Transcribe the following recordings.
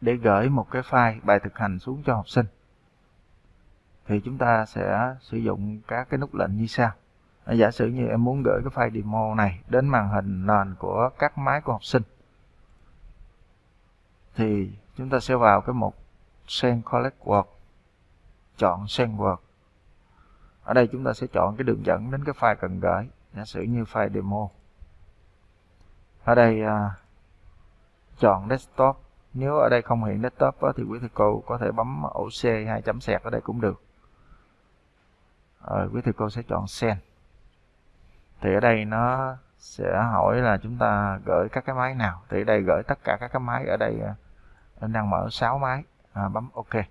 để gửi một cái file bài thực hành xuống cho học sinh. Thì chúng ta sẽ sử dụng các cái nút lệnh như sau. Giả sử như em muốn gửi cái file demo này đến màn hình nền của các máy của học sinh thì chúng ta sẽ vào cái mục Send Collect Word chọn Send Word ở đây chúng ta sẽ chọn cái đường dẫn đến cái file cần gửi giả sử như file demo. Ở đây à, chọn desktop nếu ở đây không hiện desktop đó, thì quý thầy cô có thể bấm ổ C hai chấm sẹt ở đây cũng được. Rồi quý thầy cô sẽ chọn send. Thì ở đây nó sẽ hỏi là chúng ta gửi các cái máy nào. Thì ở đây gửi tất cả các cái máy ở đây à, em đang mở 6 máy. À, bấm ok.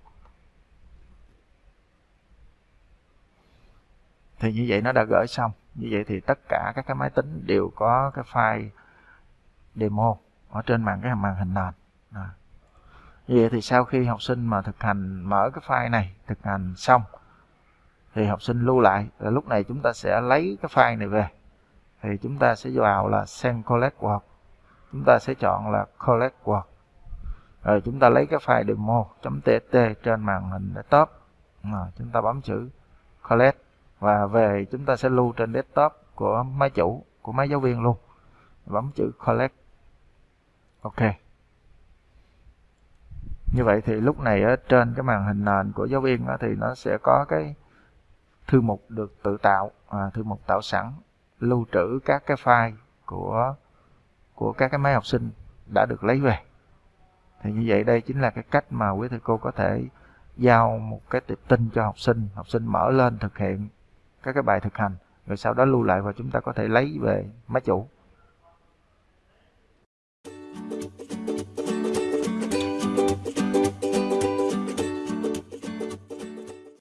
Thì như vậy nó đã gửi xong. Như vậy thì tất cả các cái máy tính đều có cái file demo ở trên màn cái màn hình nền à. vậy thì sau khi học sinh mà thực hành mở cái file này thực hành xong thì học sinh lưu lại là lúc này chúng ta sẽ lấy cái file này về. Thì chúng ta sẽ vào là send collect work. Chúng ta sẽ chọn là collect work. Rồi chúng ta lấy cái file demo.txt trên màn hình desktop. À, chúng ta bấm chữ collect. Và về chúng ta sẽ lưu trên desktop của máy chủ của máy giáo viên luôn. Bấm chữ collect. Ok như vậy thì lúc này ở trên cái màn hình nền của giáo viên thì nó sẽ có cái thư mục được tự tạo à, thư mục tạo sẵn lưu trữ các cái file của của các cái máy học sinh đã được lấy về. Thì như vậy đây chính là cái cách mà quý thầy cô có thể giao một cái tiệp tin cho học sinh học sinh mở lên thực hiện các cái bài thực hành rồi sau đó lưu lại và chúng ta có thể lấy về máy chủ.